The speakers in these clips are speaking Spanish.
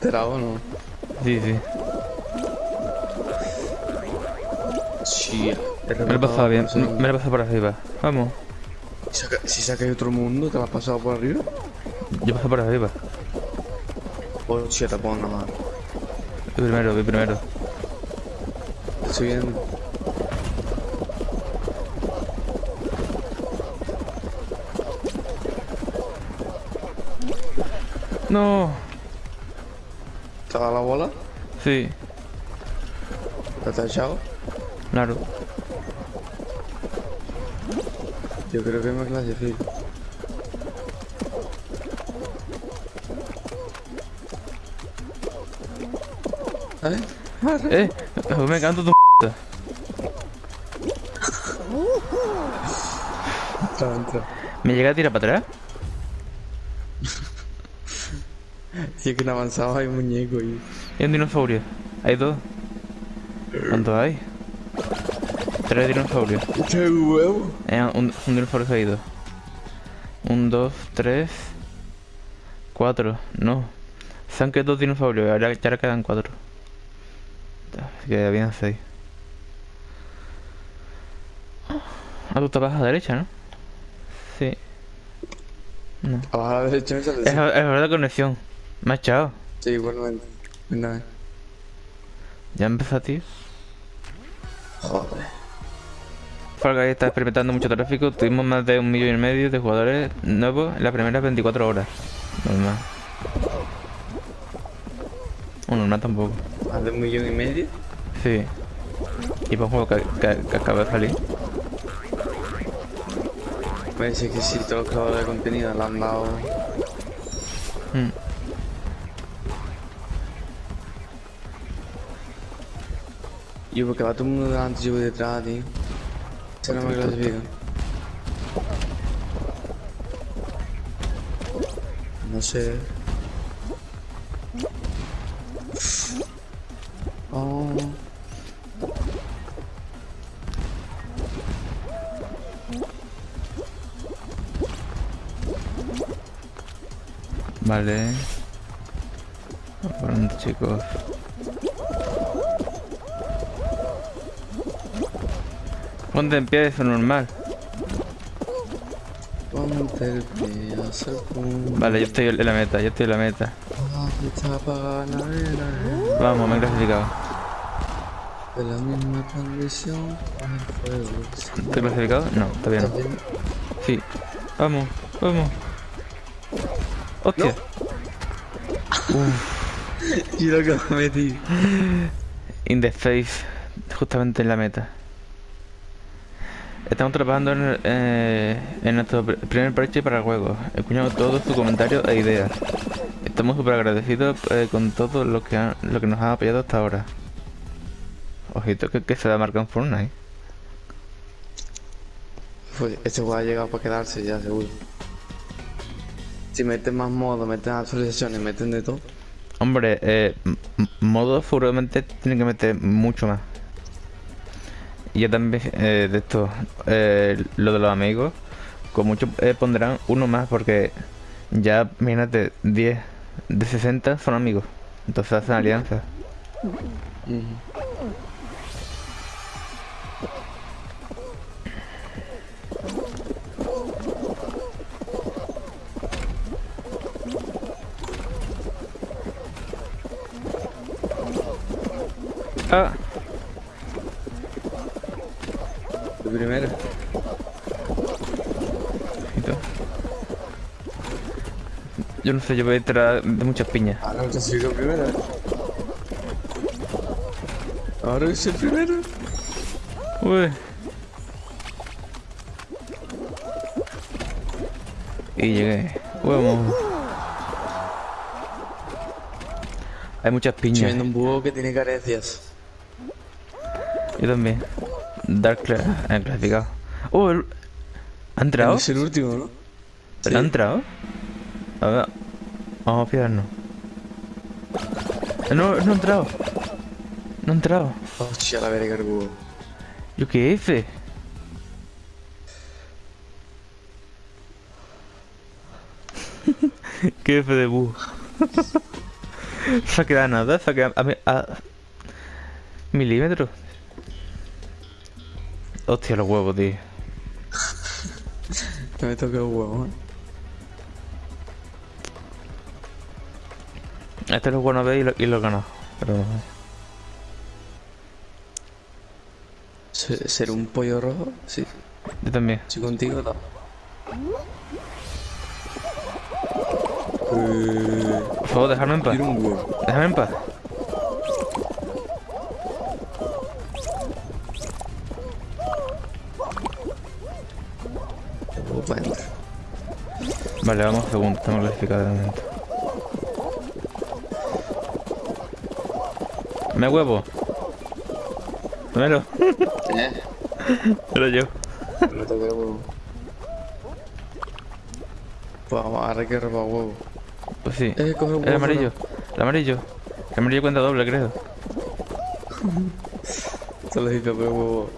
enterado, ¿no? Sí, sí. Sí. Me lo he pasado bien. Me lo he pasado por arriba. Vamos. Si de otro mundo, ¿te lo has pasado por arriba? Yo paso por arriba. O si te pongo nada más. Voy primero, voy primero. Estoy viendo. No. ¿Te ha dado la bola? Sí, ¿Te has echado? claro. Yo creo que me clasifico. ¿Eh? Eh, me canto tu p. ¿Me llega a tirar para atrás? Y es que en avanzado hay un muñeco y... Hay un dinosaurio. Hay dos. ¿Cuántos hay? Tres dinosaurios. ¡Qué huevo! Eh, un, un dinosaurio caído. Un, dos, tres. Cuatro. No. Se han quedado dos dinosaurios. Ahora ya ahora quedan cuatro. Así que habían seis. Ah, tú estabas a la derecha, ¿no? Sí. No. Abajo a la derecha me sale Es, es verdad conexión. Me ha echado. Sí, igualmente. Nada. Ya empezó, tío. Joder. Fall Guys está experimentando mucho tráfico. Tuvimos más de un millón y medio de jugadores nuevos en las primeras 24 horas. Normal. O normal tampoco. Más de un millón y medio. Sí. Y para un juego que, que- que acaba de salir. Dice que sí, todos los creadores de contenido le han dado... Mm. Yo porque va todo el mundo delante y yo voy detrás, tío. Se no me clasifica. No sé. Oh. Vale. Pronto, chicos. Ponte en pie, eso es normal. Ponte el pie a pum. Vale, yo estoy en la meta, yo estoy en la meta. Ah, vela. Vamos, me he clasificado. De la misma condición con el fuego. ¿Estoy clasificado? No, todavía no. Sí. Vamos, vamos. Hostia. Y lo que me metí. In the face, justamente en la meta. Estamos trabajando en, eh, en nuestro pr- primer parche para el juego. Escuchamos todos sus comentarios e ideas. Estamos súper agradecidos eh, con todo lo que, han- lo que nos han apoyado hasta ahora. Ojito que, que se va a marcar en Fortnite. Pues este juego ha llegado para quedarse ya, seguro. Si meten más modos, meten actualizaciones, meten de todo. Hombre, eh, m- m- modo seguramente tienen que meter mucho más. Y ya también eh, de esto, eh, lo de los amigos, con mucho eh, pondrán uno más porque ya, imagínate, 10 de 60 son amigos. Entonces hacen alianzas. Ah, De primera. Yo no sé, yo voy detrás de muchas piñas. Ahora que soy la primera. Ahora soy el primero. Uy. Y llegué. Vamos. Hay muchas Estoy piñas. viendo un búho que tiene carencias. Yo también. Dark eh, clasificado. Oh, el- ¿ha entrado? Es el último, ¿no? ¿Ha entrado? A ver. Vamos a fijarnos. Eh, No, no ha entrado. No ha entrado. Hostia, la verga el búho. ¿Yo qué hice? ¿Qué F de búho? Se ha quedado nada, se ha quedado a, mi- a milímetros. Hostia, los huevos, tío. No me toque el huevo, ¿eh? Este lo bueno ve y lo, y lo he ganado. Pero ¿Se- ¿Ser un pollo rojo? Sí. yo también. Sí, contigo no. Por favor, dejadme en paz. un huevo. Déjame en paz. Vale, vamos segundo, estamos momento. Me huevo. Dámelo. ¿Eh? Era yo. No toque el huevo. Pues vamos a que robar huevo. Pues sí. Eh, coge un El huevo. amarillo. El amarillo. El amarillo cuenta doble, creo. Solo el huevo.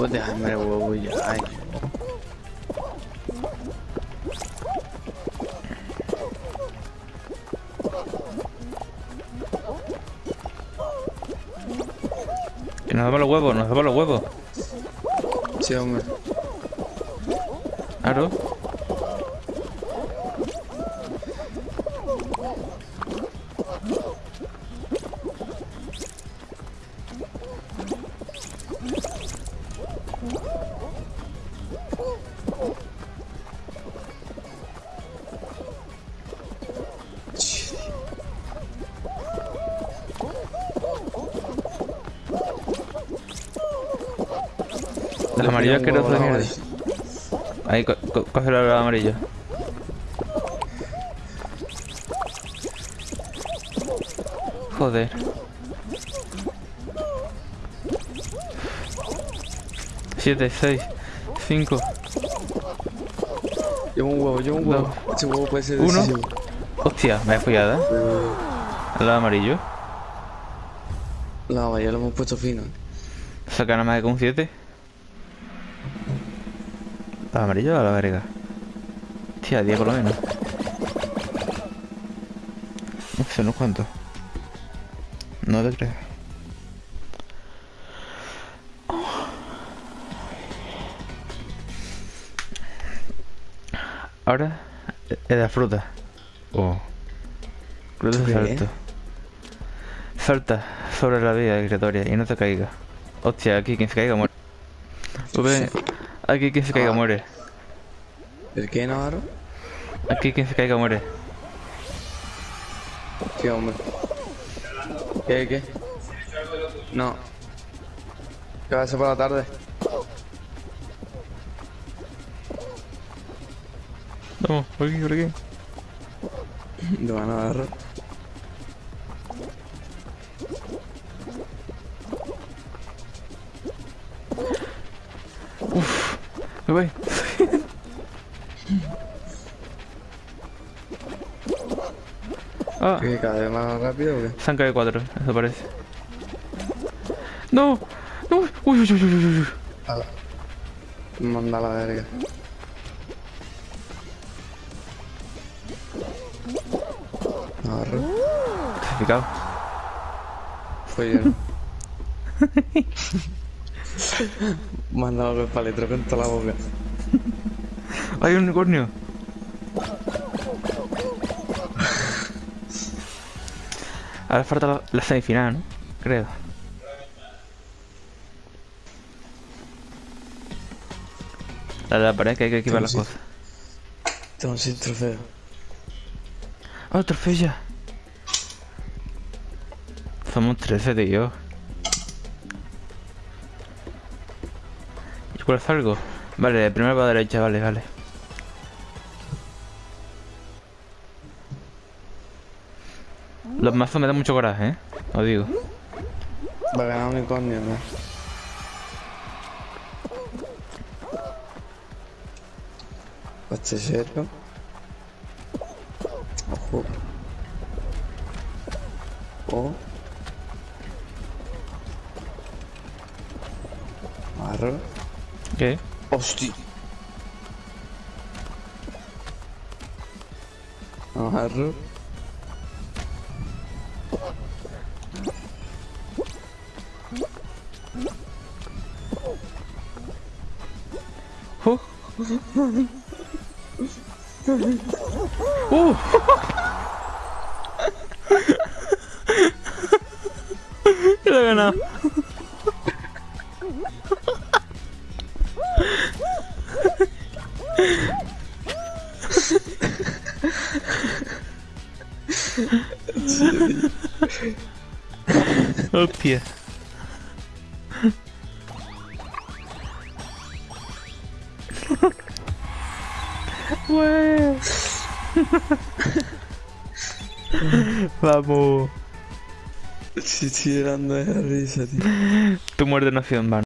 Oh, déjame huevo. Ay, Y nos damos los huevos, nos damos los huevos. sí, hombre. Claro. El amarillo es asqueroso de mierda. Ahí, co co cógelo al amarillo. Joder. Siete, seis, cinco, Llevo un huevo, llevo un huevo. Ese huevo puede ser Uno. decisivo. Hostia, me he follado. Al lado amarillo. No, ya lo hemos puesto fino. Saca nada más que con 7. ¿Al amarillo o a la verga? Tía, 10 por lo menos. No sé, no cuánto. No te creo. Ahora es la fruta. Oh. Fruta ¿Tú de salto. Salta sobre la vía giratoria y no te caiga. Hostia, aquí quien se caiga muere. Aquí quien se caiga Ah. muere. ¿El qué, Navarro? Aquí quien se caiga muere. Sí, hombre. ¿Qué, qué? No. ¿Qué va a hacer por la tarde? Vamos, por aquí, por aquí. De van a Navarro. Me voy. ah, ¿Qué, cada vez más rápido o qué? se han caído cuatro, eso parece. No, no, uy, uy, uy, uy, uy, uy. Ala. Manda a la verga. Navarro. Clasificado. Fue yo, ¿no? Me han dado el paletro con toda la boca. Hay un unicornio. Ahora falta la, la semifinal, ¿no? Creo. La de la pared que hay que equipar las cosas. Un sin trofeo. ¡Ah, trofeo ya! Somos 13, tío. Cuál salgo? Vale, primero para derecha, vale, vale. Los mazos me dan mucho coraje, ¿eh? Os digo. Va a ganar un unicornio, ¿no? Serio. Ojo. Oh. agarro. ¿Qué? Hostia. Agarro. Uh. Uh. Lo he ganado. Hostia. Vamos. Sí, estoy llorando de risa, tío. Tu muerte no ha sido en vano.